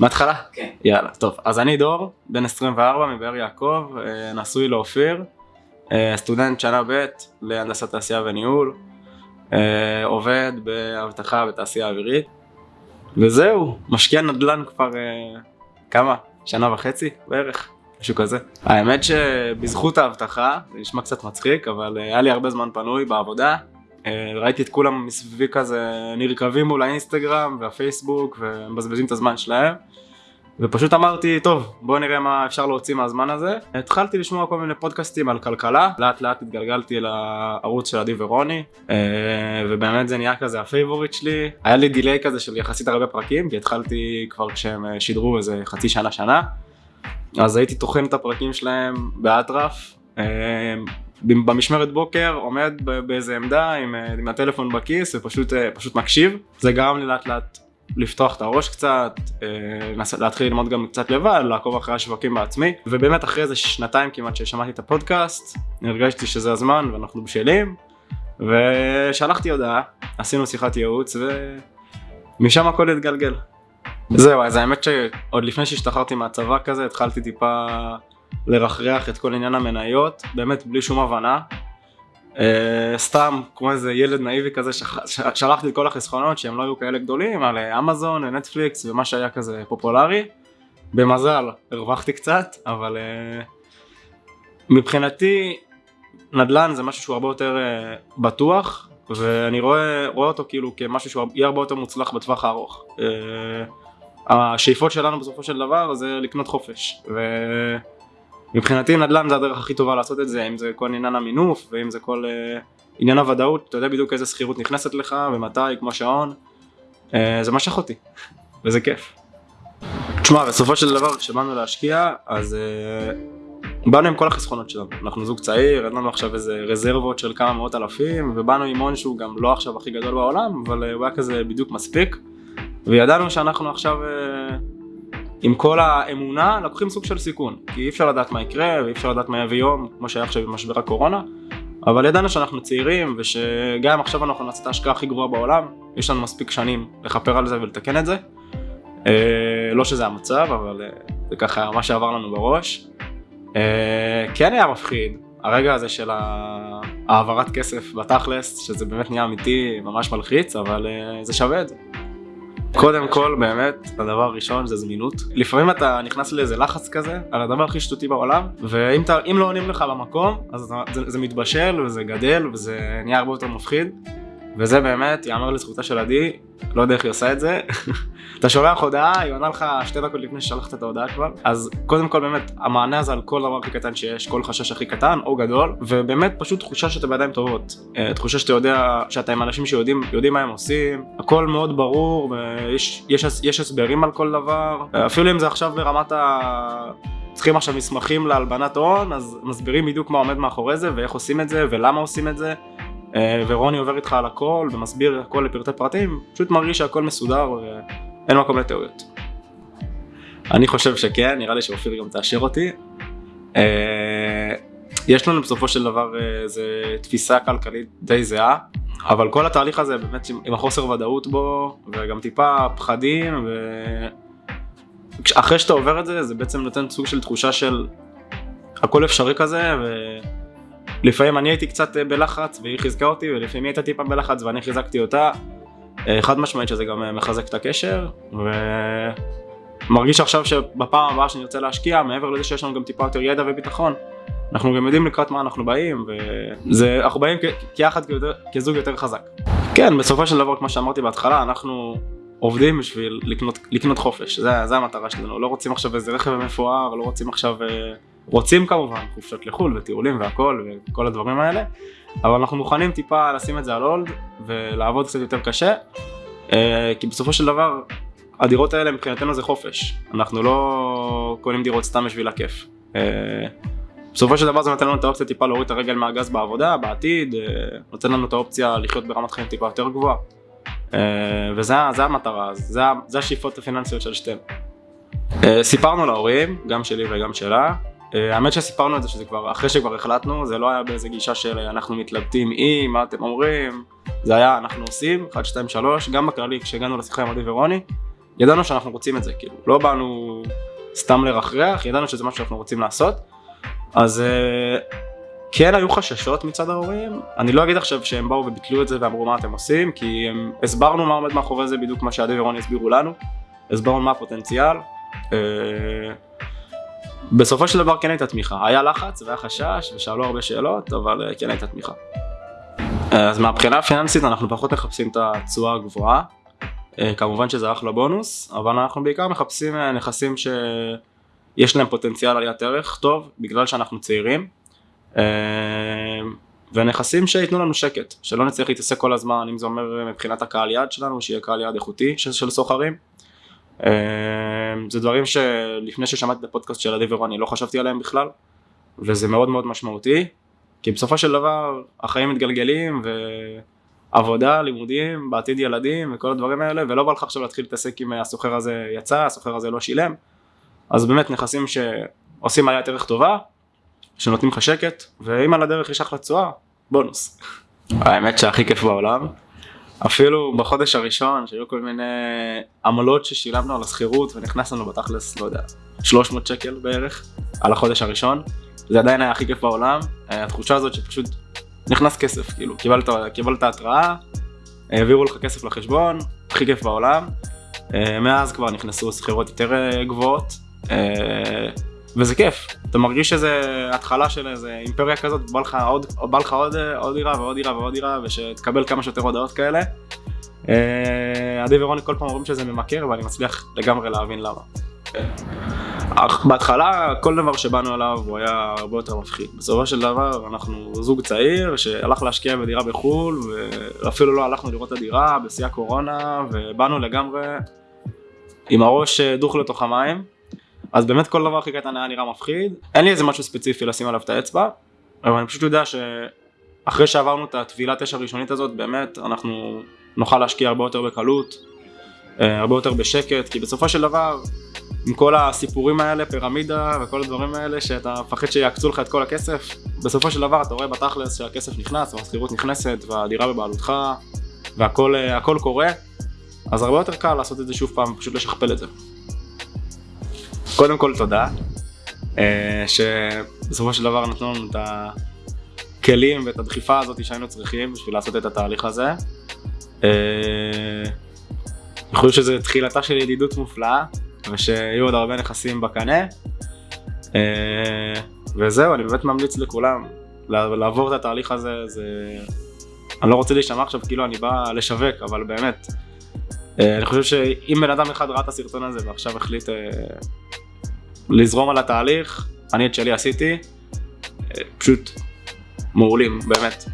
מההתחלה? כן. יאללה, טוב. אז אני דור, בן 24 מבאר יעקב, אה, נשוי לאופיר, אה, סטודנט שנה ב' להנדסת תעשייה וניהול, אה, עובד באבטחה בתעשייה אווירית, וזהו, משקיע נדל"ן כבר כמה? שנה וחצי בערך, משהו כזה. האמת שבזכות האבטחה, זה נשמע קצת מצחיק, אבל היה לי הרבה זמן פנוי בעבודה. אה, ראיתי את כולם מסביבי כזה נרקבים מול האינסטגרם והפייסבוק ומבזבזים את הזמן שלהם. ופשוט אמרתי, טוב, בוא נראה מה אפשר להוציא מהזמן הזה. התחלתי לשמוע כל מיני פודקאסטים על כלכלה, לאט לאט התגלגלתי לערוץ של עדי ורוני, אה, ובאמת זה נהיה כזה ה favorite שלי. היה לי delay כזה של יחסית הרבה פרקים, כי התחלתי כבר כשהם אה, שידרו איזה חצי שנה שנה. אז הייתי טוחן את הפרקים שלהם באטרף. במשמרת בוקר עומד באיזה עמדה עם, אה, עם הטלפון בכיס ופשוט אה, פשוט מקשיב. זה גרם לי לאט לאט לפתוח את הראש קצת, אה, להתחיל ללמוד גם קצת לבד, לעקוב אחרי השווקים בעצמי, ובאמת אחרי איזה שנתיים כמעט ששמעתי את הפודקאסט, הרגשתי שזה הזמן ואנחנו בשלים, ושלחתי הודעה, עשינו שיחת ייעוץ ומשם הכל התגלגל. זהו, אז האמת שעוד לפני שהשתחררתי מהצבא כזה, התחלתי טיפה לרחרח את כל עניין המניות, באמת בלי שום הבנה. Uh, סתם כמו איזה ילד נאיבי כזה שלחתי את כל החסכונות שהם לא היו כאלה גדולים על אה, אמזון ונטפליקס ומה שהיה כזה פופולרי. במזל הרווחתי קצת אבל uh, מבחינתי נדל"ן זה משהו שהוא הרבה יותר uh, בטוח ואני רואה, רואה אותו כאילו כמשהו שהוא יהיה הרבה יותר מוצלח בטווח הארוך. Uh, השאיפות שלנו בסופו של דבר זה לקנות חופש. ו... מבחינתי נדל"ן זה הדרך הכי טובה לעשות את זה, אם זה כל עניין המינוף ואם זה כל uh, עניין הוודאות, אתה יודע בדיוק איזה שכירות נכנסת לך ומתי, כמו שעון, uh, זה משך אותי, וזה כיף. תשמע, בסופו של דבר כשבאנו להשקיע, אז uh, באנו עם כל החסכונות שלנו, אנחנו זוג צעיר, אין לנו עכשיו איזה רזרבות של כמה מאות אלפים, ובאנו עם הון שהוא גם לא עכשיו הכי גדול בעולם, אבל uh, הוא היה כזה בדיוק מספיק, וידענו שאנחנו עכשיו... Uh, עם כל האמונה לוקחים סוג של סיכון. כי אי אפשר לדעת מה יקרה ואי אפשר לדעת מה יביא יום כמו שהיה עכשיו במשבר הקורונה. אבל ידענו שאנחנו צעירים ושגם עכשיו אנחנו נעשה את ההשקעה הכי גרועה בעולם. יש לנו מספיק שנים לכפר על זה ולתקן את זה. אה, לא שזה המצב אבל אה, זה ככה מה שעבר לנו בראש. אה, כן היה מפחיד. הרגע הזה של העברת כסף בתכלס שזה באמת נהיה אמיתי ממש מלחיץ אבל אה, זה שווה את זה קודם כל באמת הדבר הראשון זה זמינות. לפעמים אתה נכנס לאיזה לחץ כזה על הדבר הכי שטותי בעולם ואם אתה, לא עונים לך במקום אז אתה, זה, זה מתבשל וזה גדל וזה נהיה הרבה יותר מפחיד וזה באמת יאמר לזכותה של עדי לא יודע איך היא עושה את זה. אתה שולח הודעה היא עונה לך שתי דקות לפני ששלחת את ההודעה כבר. אז קודם כל באמת המענה הזה על כל דבר הכי קטן שיש כל חשש הכי קטן או גדול ובאמת פשוט תחושה שאתה בידיים טובות. אה, תחושה שאתה יודע שאתה עם אנשים שיודעים יודעים מה הם עושים הכל מאוד ברור ויש יש, יש הסברים על כל דבר. אה, אפילו אם זה עכשיו ברמת ה... צריכים עכשיו מסמכים להלבנת הון אז מסבירים בדיוק מה עומד מאחורי זה ואיך עושים את זה ולמה עושים את זה ורוני עובר איתך על הכל ומסביר הכל לפרטי פרטים, פשוט מרגיש שהכל מסודר ואין מקום לטעויות. אני חושב שכן, נראה לי שאופיר גם תאשר אותי. אה, יש לנו בסופו של דבר איזה תפיסה כלכלית די זהה, אבל כל התהליך הזה באמת עם החוסר ודאות בו, וגם טיפה פחדים, ואחרי שאתה עובר את זה, זה בעצם נותן סוג של תחושה של הכל אפשרי כזה, ו... לפעמים אני הייתי קצת אה, בלחץ והיא חיזקה אותי ולפעמים היא הייתה טיפה בלחץ ואני חיזקתי אותה. אה, חד משמעית שזה גם אה, מחזק את הקשר ומרגיש עכשיו שבפעם הבאה שאני רוצה להשקיע מעבר לזה שיש לנו גם טיפה יותר ידע וביטחון אנחנו גם יודעים לקראת מה אנחנו באים וזה אנחנו באים כיחד כזוג יותר חזק. כן בסופו של דבר כמו שאמרתי בהתחלה אנחנו עובדים בשביל לקנות, לקנות חופש זה, זה המטרה שלנו לא רוצים עכשיו איזה רכב מפואר לא רוצים עכשיו אה, רוצים כמובן חופשות לחו"ל וטיולים והכל וכל הדברים האלה אבל אנחנו מוכנים טיפה לשים את זה על הולד ולעבוד קצת יותר קשה אה, כי בסופו של דבר הדירות האלה מבחינתנו זה חופש. אנחנו לא קונים דירות סתם בשביל הכיף. אה, בסופו של דבר זה נותן לנו את האופציה טיפה להוריד את הרגל מהגז בעבודה בעתיד אה, נותן לנו את האופציה לחיות ברמת חיים טיפה יותר גבוהה. וזה זה המטרה זה, השאיפות הפיננסיות של שתינו. סיפרנו להורים גם שלי וגם שלה האמת שסיפרנו את זה שזה כבר אחרי שכבר החלטנו זה לא היה באיזה גישה של אה, אנחנו מתלבטים עם מה אתם אומרים. זה היה אנחנו עושים 1 2 3 גם בכללי כשהגענו לשיחה עם עדי ורוני ידענו שאנחנו רוצים את זה, כאילו, לא באנו סתם לרחרח, ידענו שזה משהו שאנחנו רוצים לעשות, אז אה, כן היו חששות מצד ההורים, אני לא אגיד עכשיו שהם באו וביטלו את זה ואמרו מה אתם עושים, כי הם, הסברנו מה עומד מאחורי זה בדיוק מה שעדי ורוני הסבירו לנו, הסברנו מה הפוטנציאל. אה, בסופו של דבר כן הייתה תמיכה, היה לחץ והיה חשש ושאלו הרבה שאלות, אבל אה, כן הייתה תמיכה. אז מהבחינה הפיננסית אנחנו פחות מחפשים את התשואה הגבוהה, כמובן שזה אחלה בונוס, אבל אנחנו בעיקר מחפשים נכסים שיש להם פוטנציאל עליית ערך טוב, בגלל שאנחנו צעירים. ונכסים שייתנו לנו שקט, שלא נצטרך להתעסק כל הזמן, אם זה אומר מבחינת הקהל יעד שלנו, שיהיה קהל יעד איכותי של סוחרים. אמ, זה דברים שלפני ששמעתי את הפודקאסט של עדי ורוני לא חשבתי עליהם בכלל, וזה מאוד מאוד משמעותי, כי בסופו של דבר החיים מתגלגלים ועבודה, לימודים, בעתיד ילדים וכל הדברים האלה, ולא בא לך עכשיו להתחיל להתעסק אם הסוחר הזה יצא, הסוחר הזה לא שילם, אז באמת נכסים שעושים עליית ערך טובה, שנותנים לך שקט, ואם על הדרך יש אחלה תשואה, בונוס. האמת שהכי כיף בעולם, אפילו בחודש הראשון שהיו כל מיני עמלות ששילמנו על השכירות ונכנס לנו בתכלס, לא יודע, 300 שקל בערך על החודש הראשון, זה עדיין היה הכי כיף בעולם, אה, התחושה הזאת שפשוט נכנס כסף, כאילו, קיבלת, קיבלת התראה, העבירו לך כסף לחשבון, הכי כיף בעולם, אה, מאז כבר נכנסו שכירות יותר אה, גבוהות, וזה כיף, אתה מרגיש שזה התחלה של איזה אימפריה כזאת, בא לך עוד, בא לך עוד, עוד דירה ועוד דירה ועוד דירה ושתקבל כמה שיותר הודעות כאלה. אה, עדי ורוני כל פעם אומרים שזה ממכר ואני מצליח לגמרי להבין למה. אך בהתחלה כל דבר שבאנו אליו הוא היה הרבה יותר מפחיד. בסופו של דבר אנחנו זוג צעיר שהלך להשקיע בדירה בחו"ל ואפילו לא הלכנו לראות את הדירה בשיא הקורונה ובאנו לגמרי עם הראש דוך לתוך המים. אז באמת כל דבר הכי קטן היה נראה מפחיד, אין לי איזה משהו ספציפי לשים עליו את האצבע, אבל אני פשוט יודע שאחרי שעברנו את הטבילת אש הראשונית הזאת, באמת אנחנו נוכל להשקיע הרבה יותר בקלות, אה, הרבה יותר בשקט, כי בסופו של דבר, עם כל הסיפורים האלה, פירמידה וכל הדברים האלה, שאתה מפחד שיעקצו לך את כל הכסף, בסופו של דבר אתה רואה בתכלס שהכסף נכנס, והשכירות נכנסת, והדירה בבעלותך, והכל אה, קורה, אז הרבה יותר קל לעשות את זה שוב פעם, פשוט לשכפל את זה. קודם כל תודה, אה, שבסופו של דבר נתנו לנו את הכלים ואת הדחיפה הזאת שהיינו צריכים בשביל לעשות את התהליך הזה. אה, אני חושב שזו תחילתה של ידידות מופלאה, ושיהיו עוד הרבה נכסים בקנה. אה, וזהו, אני באמת ממליץ לכולם לעבור את התהליך הזה, זה... אני לא רוצה להישמע עכשיו כאילו אני בא לשווק, אבל באמת, אני חושב שאם בן אדם אחד ראה את הסרטון הזה ועכשיו החליט לזרום על התהליך, אני את שלי עשיתי, פשוט מעולים, באמת.